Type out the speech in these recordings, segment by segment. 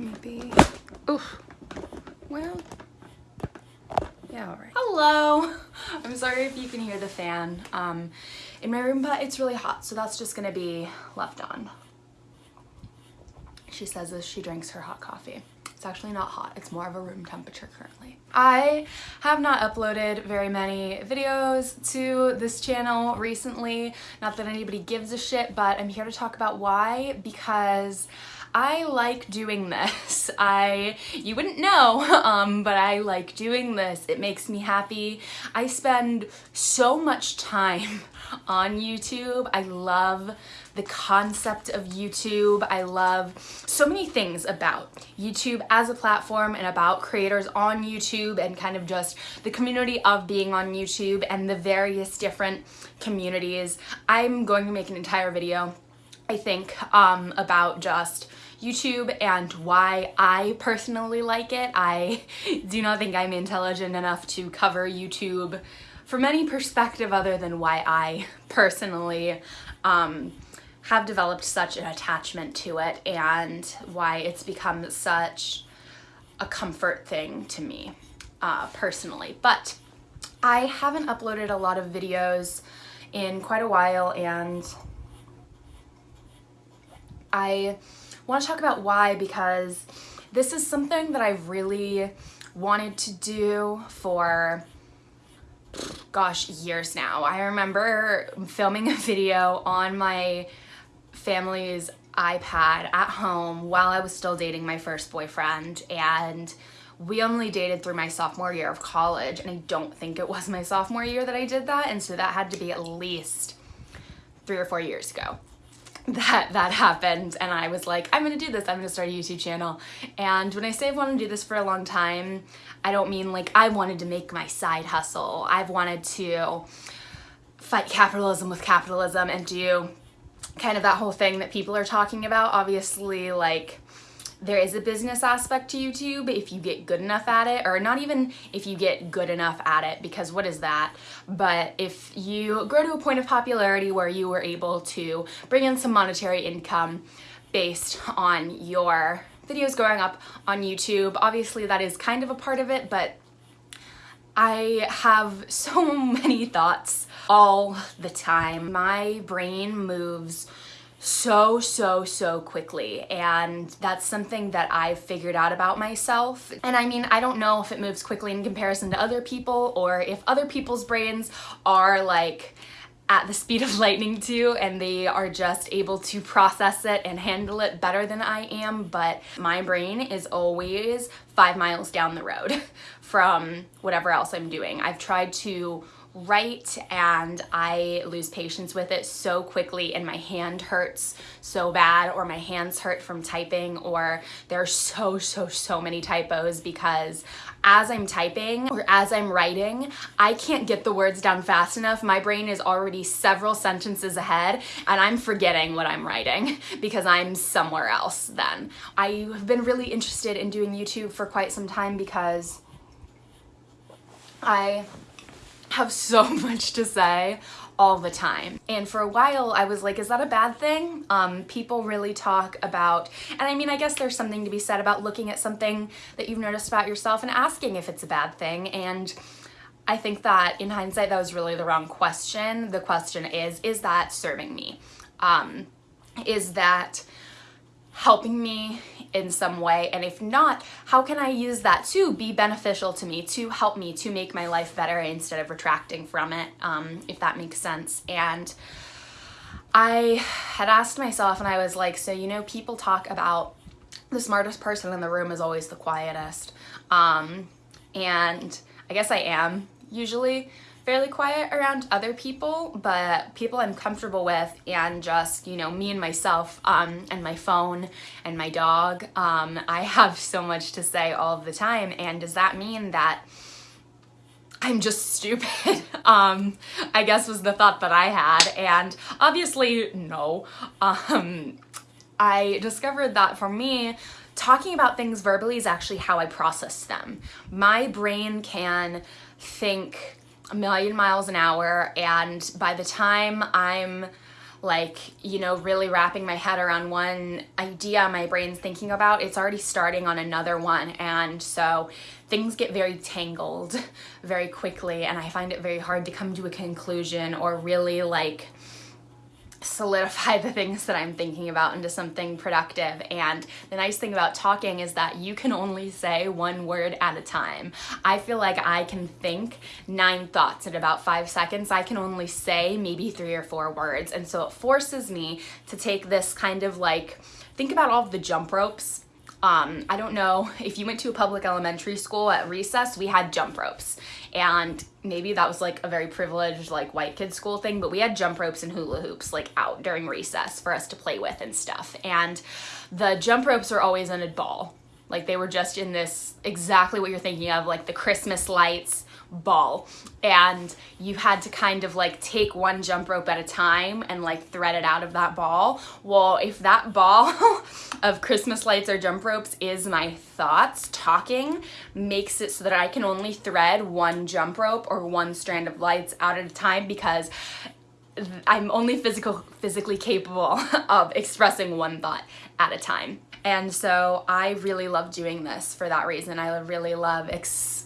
maybe. Oof. Well, yeah, all right. Hello. I'm sorry if you can hear the fan um, in my room, but it's really hot, so that's just gonna be left on. She says as she drinks her hot coffee. It's actually not hot, it's more of a room temperature currently. I have not uploaded very many videos to this channel recently. Not that anybody gives a shit, but I'm here to talk about why, because I like doing this. I, you wouldn't know, um, but I like doing this. It makes me happy. I spend so much time on YouTube. I love the concept of YouTube. I love so many things about YouTube as a platform and about creators on YouTube and kind of just the community of being on YouTube and the various different communities. I'm going to make an entire video, I think, um, about just YouTube and why I personally like it. I do not think I'm intelligent enough to cover YouTube from any perspective other than why I personally um, have developed such an attachment to it and why it's become such a comfort thing to me uh, personally. But I haven't uploaded a lot of videos in quite a while and I want to talk about why because this is something that I've really wanted to do for gosh years now. I remember filming a video on my family's iPad at home while I was still dating my first boyfriend and we only dated through my sophomore year of college and I don't think it was my sophomore year that I did that and so that had to be at least three or four years ago that that happened. And I was like I'm gonna do this. I'm gonna start a YouTube channel. And when I say I've wanted to do this for a long time I don't mean like I wanted to make my side hustle. I've wanted to fight capitalism with capitalism and do kind of that whole thing that people are talking about. Obviously, like, there is a business aspect to YouTube if you get good enough at it, or not even if you get good enough at it, because what is that? But if you grow to a point of popularity where you were able to bring in some monetary income based on your videos going up on YouTube, obviously that is kind of a part of it, but I have so many thoughts all the time. My brain moves so, so, so quickly. And that's something that I've figured out about myself. And I mean, I don't know if it moves quickly in comparison to other people or if other people's brains are like at the speed of lightning too and they are just able to process it and handle it better than I am but my brain is always five miles down the road from whatever else I'm doing. I've tried to write and I lose patience with it so quickly and my hand hurts so bad or my hands hurt from typing or there are so so so many typos because as I'm typing or as I'm writing I can't get the words down fast enough my brain is already several sentences ahead and I'm forgetting what I'm writing because I'm somewhere else then. I have been really interested in doing YouTube for quite some time because I have so much to say all the time. And for a while I was like, is that a bad thing? Um, people really talk about, and I mean, I guess there's something to be said about looking at something that you've noticed about yourself and asking if it's a bad thing. And I think that in hindsight, that was really the wrong question. The question is, is that serving me? Um, is that helping me in some way? And if not, how can I use that to be beneficial to me, to help me, to make my life better instead of retracting from it, um, if that makes sense. And I had asked myself and I was like, so, you know, people talk about the smartest person in the room is always the quietest. Um, and I guess I am usually, fairly quiet around other people, but people I'm comfortable with and just, you know, me and myself um, and my phone and my dog, um, I have so much to say all the time. And does that mean that I'm just stupid, um, I guess was the thought that I had. And obviously, no. Um, I discovered that for me, talking about things verbally is actually how I process them. My brain can think a million miles an hour and by the time I'm like, you know, really wrapping my head around one idea my brain's thinking about, it's already starting on another one. And so things get very tangled very quickly and I find it very hard to come to a conclusion or really like solidify the things that I'm thinking about into something productive. And the nice thing about talking is that you can only say one word at a time. I feel like I can think nine thoughts in about five seconds. I can only say maybe three or four words. And so it forces me to take this kind of like, think about all the jump ropes um, I don't know if you went to a public elementary school at recess, we had jump ropes. And maybe that was like a very privileged like white kid school thing, but we had jump ropes and hula hoops like out during recess for us to play with and stuff. And the jump ropes were always in a ball. Like they were just in this exactly what you're thinking of, like the Christmas lights ball and you had to kind of like take one jump rope at a time and like thread it out of that ball. Well, if that ball of Christmas lights or jump ropes is my thoughts, talking makes it so that I can only thread one jump rope or one strand of lights out at a time because I'm only physical, physically capable of expressing one thought at a time. And so I really love doing this for that reason. I really love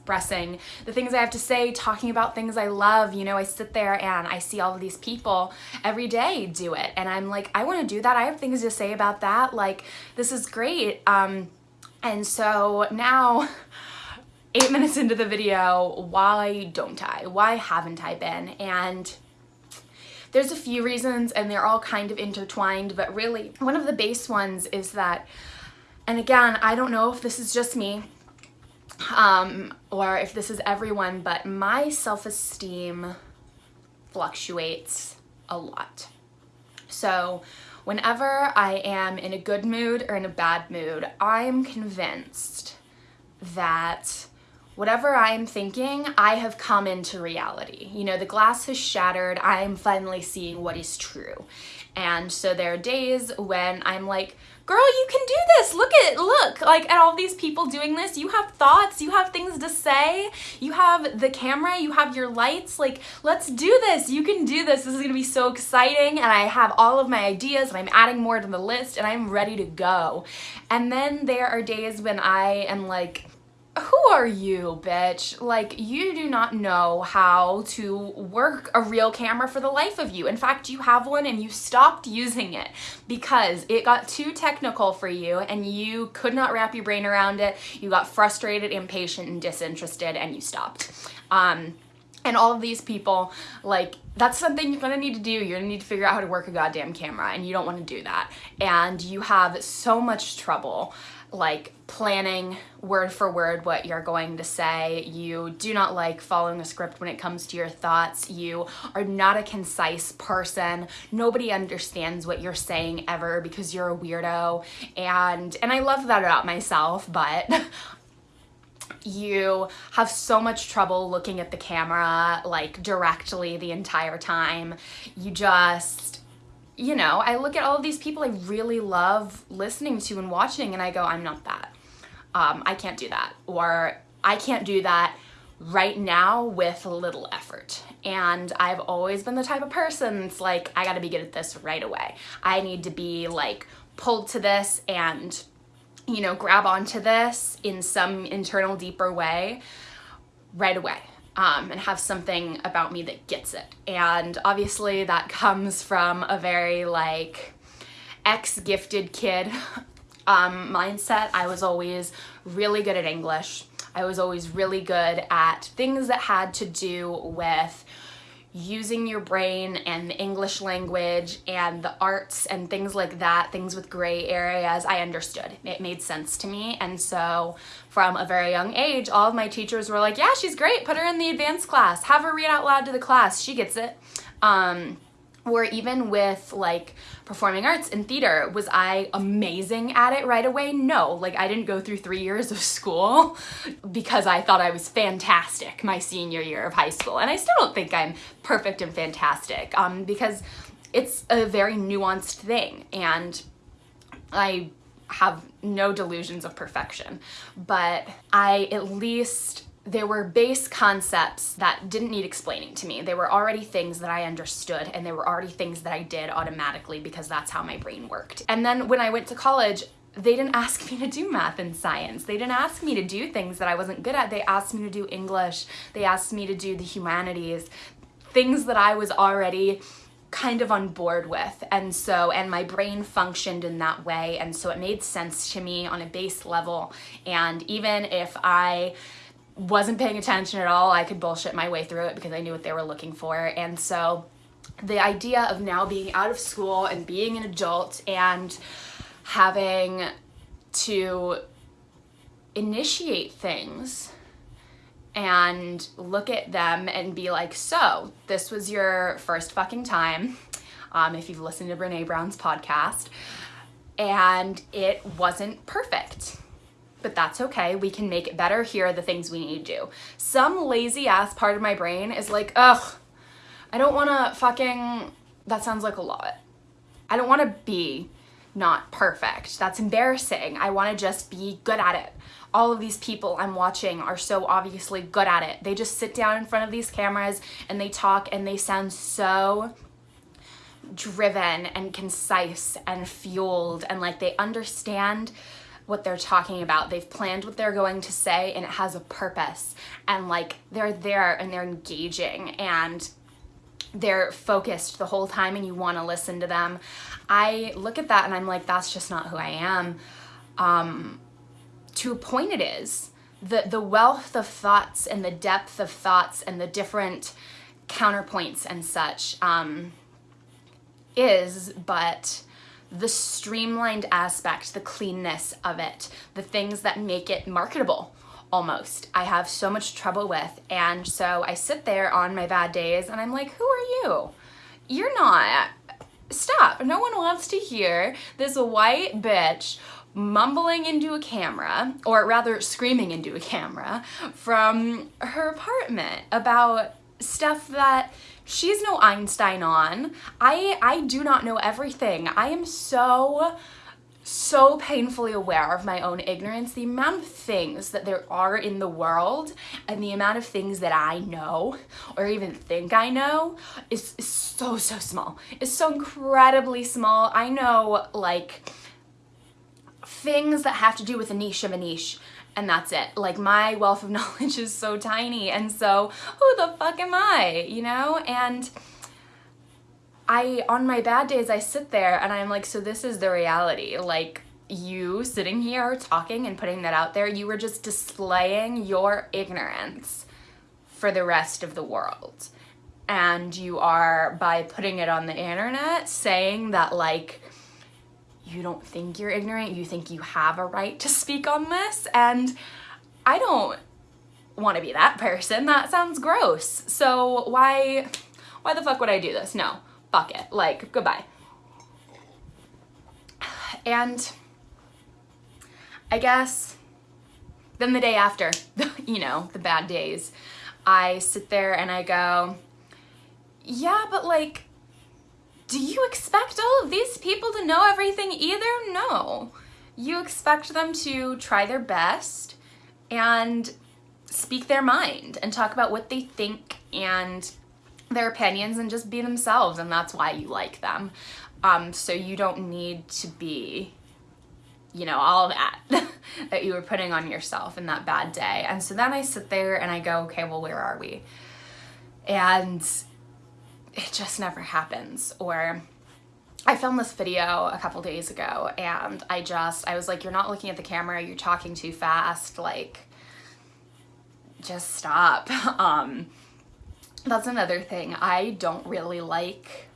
expressing the things I have to say, talking about things I love. You know, I sit there and I see all of these people every day do it. And I'm like, I want to do that. I have things to say about that. Like, this is great. Um, and so now, eight minutes into the video, why don't I? Why haven't I been? And there's a few reasons and they're all kind of intertwined, but really one of the base ones is that, and again, I don't know if this is just me um, or if this is everyone, but my self-esteem fluctuates a lot. So whenever I am in a good mood or in a bad mood, I'm convinced that whatever I am thinking, I have come into reality. You know, the glass has shattered. I am finally seeing what is true. And so there are days when I'm like, girl, you can do this. Look at, look, like at all these people doing this. You have thoughts, you have things to say, you have the camera, you have your lights. Like, let's do this. You can do this. This is gonna be so exciting. And I have all of my ideas and I'm adding more to the list and I'm ready to go. And then there are days when I am like, who are you, bitch? Like, you do not know how to work a real camera for the life of you. In fact, you have one and you stopped using it because it got too technical for you and you could not wrap your brain around it. You got frustrated, impatient, and disinterested and you stopped. Um, and all of these people, like, that's something you're gonna need to do. You're gonna need to figure out how to work a goddamn camera and you don't wanna do that. And you have so much trouble like planning word for word what you're going to say. You do not like following a script when it comes to your thoughts. You are not a concise person. Nobody understands what you're saying ever because you're a weirdo. And and I love that about myself, but you have so much trouble looking at the camera like directly the entire time. You just you know, I look at all these people I really love listening to and watching and I go, I'm not that. Um, I can't do that. Or I can't do that right now with little effort. And I've always been the type of person that's like, I gotta be good at this right away. I need to be like pulled to this and, you know, grab onto this in some internal deeper way right away um, and have something about me that gets it. And obviously that comes from a very like ex-gifted kid um, mindset. I was always really good at English. I was always really good at things that had to do with using your brain and the English language and the arts and things like that, things with gray areas, I understood. It made sense to me. And so from a very young age, all of my teachers were like, yeah, she's great. Put her in the advanced class. Have her read out loud to the class. She gets it. Um, or even with like performing arts and theater, was I amazing at it right away? No, like I didn't go through three years of school because I thought I was fantastic my senior year of high school. And I still don't think I'm perfect and fantastic um, because it's a very nuanced thing and I have no delusions of perfection, but I at least there were base concepts that didn't need explaining to me. They were already things that I understood and they were already things that I did automatically because that's how my brain worked. And then when I went to college, they didn't ask me to do math and science. They didn't ask me to do things that I wasn't good at. They asked me to do English. They asked me to do the humanities, things that I was already kind of on board with and so and my brain functioned in that way and so it made sense to me on a base level and even if I wasn't paying attention at all I could bullshit my way through it because I knew what they were looking for and so the idea of now being out of school and being an adult and having to initiate things and look at them and be like, so this was your first fucking time, um, if you've listened to Brene Brown's podcast, and it wasn't perfect. But that's okay. We can make it better. Here are the things we need to do. Some lazy ass part of my brain is like, ugh, I don't want to fucking, that sounds like a lot. I don't want to be not perfect. That's embarrassing. I want to just be good at it all of these people I'm watching are so obviously good at it. They just sit down in front of these cameras and they talk and they sound so driven and concise and fueled and like they understand what they're talking about. They've planned what they're going to say and it has a purpose. And like they're there and they're engaging and they're focused the whole time and you want to listen to them. I look at that and I'm like, that's just not who I am. Um, to a point it is. The, the wealth of thoughts and the depth of thoughts and the different counterpoints and such um, is, but the streamlined aspect, the cleanness of it, the things that make it marketable almost, I have so much trouble with. And so I sit there on my bad days and I'm like, who are you? You're not. Stop. No one wants to hear this white bitch mumbling into a camera, or rather screaming into a camera, from her apartment about stuff that she's no Einstein on. I, I do not know everything. I am so so painfully aware of my own ignorance, the amount of things that there are in the world and the amount of things that I know or even think I know is, is so, so small. It's so incredibly small. I know like things that have to do with a niche of a niche and that's it. Like my wealth of knowledge is so tiny and so who the fuck am I, you know? And I, on my bad days, I sit there and I'm like, so this is the reality. Like you sitting here talking and putting that out there, you were just displaying your ignorance for the rest of the world. And you are, by putting it on the internet, saying that like, you don't think you're ignorant, you think you have a right to speak on this. And I don't want to be that person. That sounds gross. So why, why the fuck would I do this? No, fuck it. Like, goodbye. And I guess then the day after, you know, the bad days, I sit there and I go, yeah, but like, do you expect all of these people to know everything either? No. You expect them to try their best and speak their mind and talk about what they think and their opinions and just be themselves and that's why you like them. Um, so you don't need to be, you know, all that that you were putting on yourself in that bad day. And so then I sit there and I go, okay, well, where are we? And it just never happens. Or I filmed this video a couple days ago and I just, I was like, you're not looking at the camera, you're talking too fast, like, just stop. Um, that's another thing. I don't really like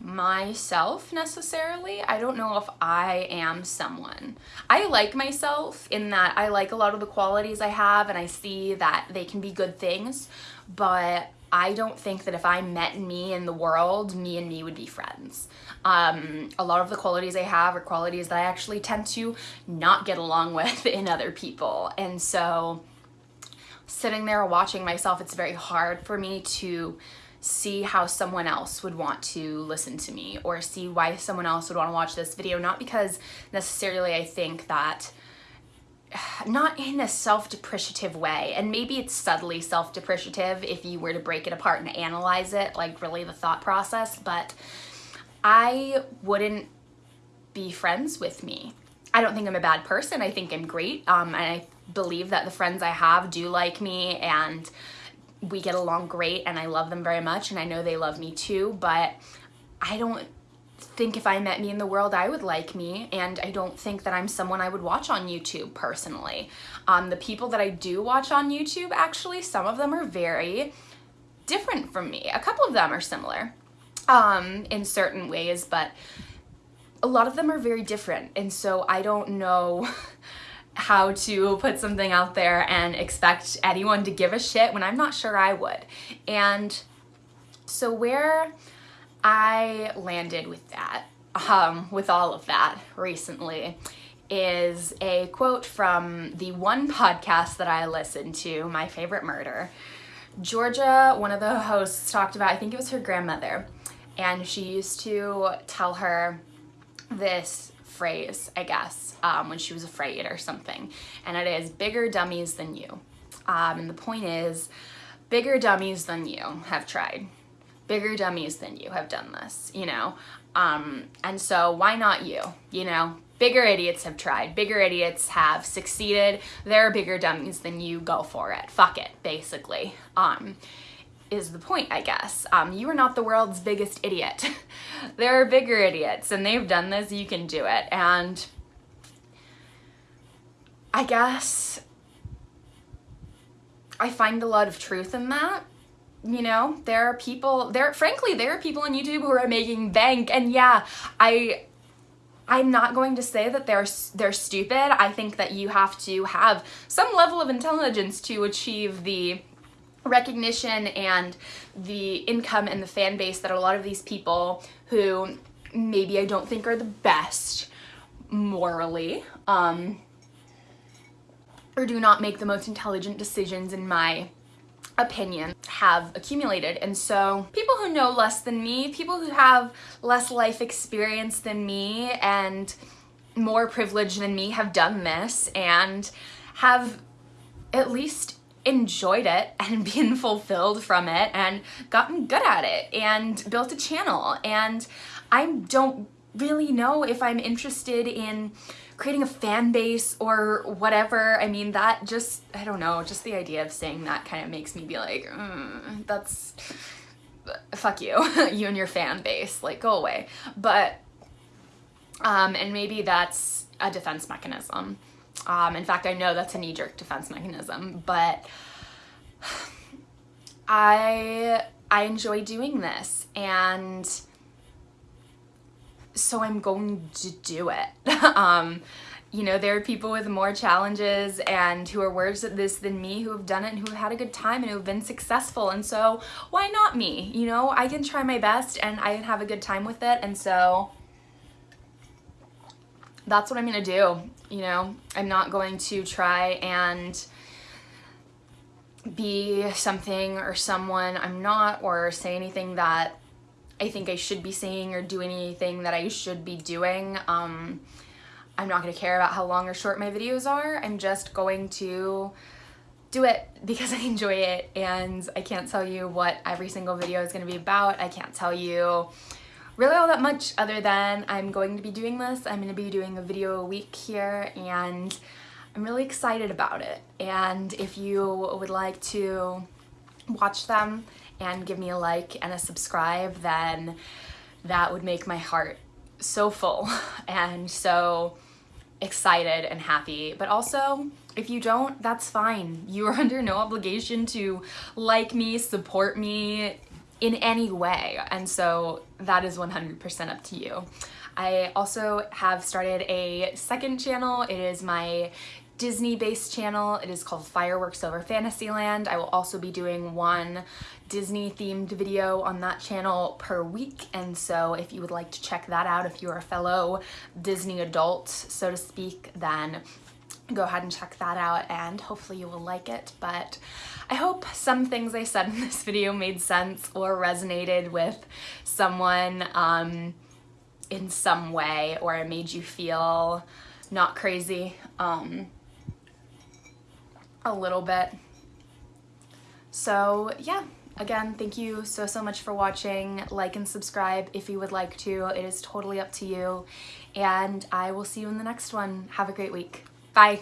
myself necessarily. I don't know if I am someone. I like myself in that I like a lot of the qualities I have and I see that they can be good things, but I don't think that if I met me in the world, me and me would be friends. Um, a lot of the qualities I have are qualities that I actually tend to not get along with in other people. And so sitting there watching myself, it's very hard for me to see how someone else would want to listen to me or see why someone else would want to watch this video. Not because necessarily I think that not in a self-depreciative way and maybe it's subtly self-depreciative if you were to break it apart and analyze it like really the thought process but I wouldn't be friends with me. I don't think I'm a bad person. I think I'm great. Um, and I believe that the friends I have do like me and we get along great and I love them very much and I know they love me too, but I don't think if I met me in the world, I would like me, and I don't think that I'm someone I would watch on YouTube personally. Um, the people that I do watch on YouTube, actually, some of them are very different from me. A couple of them are similar um, in certain ways, but a lot of them are very different, and so I don't know how to put something out there and expect anyone to give a shit when I'm not sure I would. And so where I landed with that, um, with all of that recently, is a quote from the one podcast that I listened to, My Favorite Murder. Georgia, one of the hosts, talked about, I think it was her grandmother, and she used to tell her this phrase, I guess, um, when she was afraid or something, and it is bigger dummies than you. Um, and the point is, bigger dummies than you have tried bigger dummies than you have done this, you know? Um, and so why not you, you know? Bigger idiots have tried. Bigger idiots have succeeded. They're bigger dummies than you. Go for it. Fuck it, basically. Um, is the point, I guess. Um, you are not the world's biggest idiot. there are bigger idiots and they've done this, you can do it. And I guess I find a lot of truth in that you know, there are people, there, frankly, there are people on YouTube who are making bank and yeah, I, I'm not going to say that they're they're stupid. I think that you have to have some level of intelligence to achieve the recognition and the income and the fan base that a lot of these people who maybe I don't think are the best morally um, or do not make the most intelligent decisions in my opinion have accumulated. And so people who know less than me, people who have less life experience than me and more privilege than me have done this and have at least enjoyed it and been fulfilled from it and gotten good at it and built a channel. And I don't really know if I'm interested in creating a fan base or whatever. I mean, that just, I don't know, just the idea of saying that kind of makes me be like, mm, that's, fuck you, you and your fan base, like go away. But, um, and maybe that's a defense mechanism. Um, in fact, I know that's a knee-jerk defense mechanism, but I, I enjoy doing this and so I'm going to do it. um, you know, there are people with more challenges and who are worse at this than me who have done it and who have had a good time and who have been successful. And so why not me? You know, I can try my best and I can have a good time with it. And so that's what I'm going to do. You know, I'm not going to try and be something or someone I'm not or say anything that I think I should be saying or doing anything that I should be doing. Um, I'm not going to care about how long or short my videos are. I'm just going to do it because I enjoy it and I can't tell you what every single video is going to be about. I can't tell you really all that much other than I'm going to be doing this. I'm going to be doing a video a week here and I'm really excited about it. And if you would like to watch them and give me a like and a subscribe, then that would make my heart so full and so excited and happy. But also, if you don't, that's fine. You are under no obligation to like me, support me in any way. And so that is 100% up to you. I also have started a second channel. It is my Disney-based channel. It is called Fireworks Over Fantasyland. I will also be doing one Disney-themed video on that channel per week, and so if you would like to check that out, if you're a fellow Disney adult, so to speak, then go ahead and check that out and hopefully you will like it but I hope some things I said in this video made sense or resonated with someone um, in some way or it made you feel not crazy um, a little bit. So yeah, again, thank you so, so much for watching. Like and subscribe if you would like to. It is totally up to you. And I will see you in the next one. Have a great week. Bye.